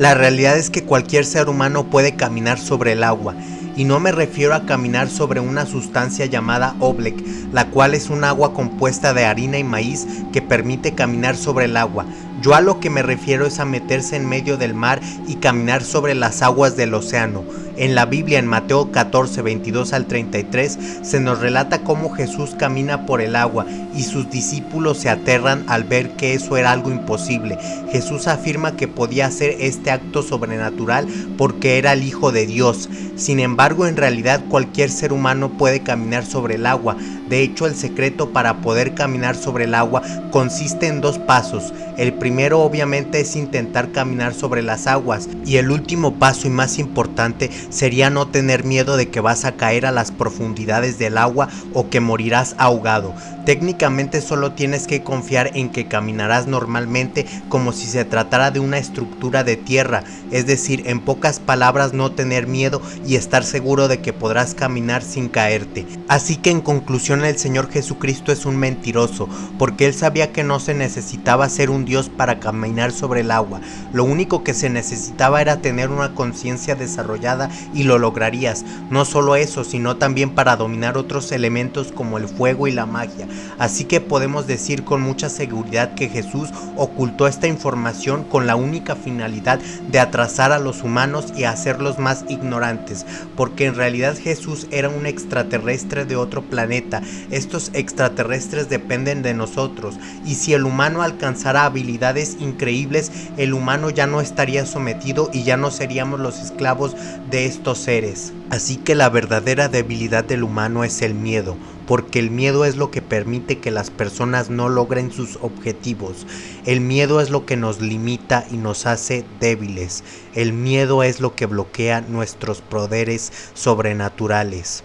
La realidad es que cualquier ser humano puede caminar sobre el agua, y no me refiero a caminar sobre una sustancia llamada oblek, la cual es un agua compuesta de harina y maíz que permite caminar sobre el agua. Yo a lo que me refiero es a meterse en medio del mar y caminar sobre las aguas del océano. En la Biblia, en Mateo 14, 22 al 33, se nos relata cómo Jesús camina por el agua y sus discípulos se aterran al ver que eso era algo imposible. Jesús afirma que podía hacer este acto sobrenatural porque era el Hijo de Dios. Sin embargo, en realidad cualquier ser humano puede caminar sobre el agua. De hecho, el secreto para poder caminar sobre el agua consiste en dos pasos. El primero obviamente es intentar caminar sobre las aguas y el último paso y más importante sería no tener miedo de que vas a caer a las profundidades del agua o que morirás ahogado. Técnicamente solo tienes que confiar en que caminarás normalmente como si se tratara de una estructura de tierra, es decir, en pocas palabras no tener miedo y estar seguro de que podrás caminar sin caerte. Así que en conclusión el Señor Jesucristo es un mentiroso, porque él sabía que no se necesitaba ser un Dios para caminar sobre el agua, lo único que se necesitaba era tener una conciencia desarrollada y lo lograrías, no solo eso, sino también para dominar otros elementos como el fuego y la magia, Así que podemos decir con mucha seguridad que Jesús ocultó esta información con la única finalidad de atrasar a los humanos y hacerlos más ignorantes, porque en realidad Jesús era un extraterrestre de otro planeta. Estos extraterrestres dependen de nosotros y si el humano alcanzara habilidades increíbles, el humano ya no estaría sometido y ya no seríamos los esclavos de estos seres. Así que la verdadera debilidad del humano es el miedo, porque el miedo es lo que permite que las personas no logren sus objetivos. El miedo es lo que nos limita y nos hace débiles. El miedo es lo que bloquea nuestros poderes sobrenaturales.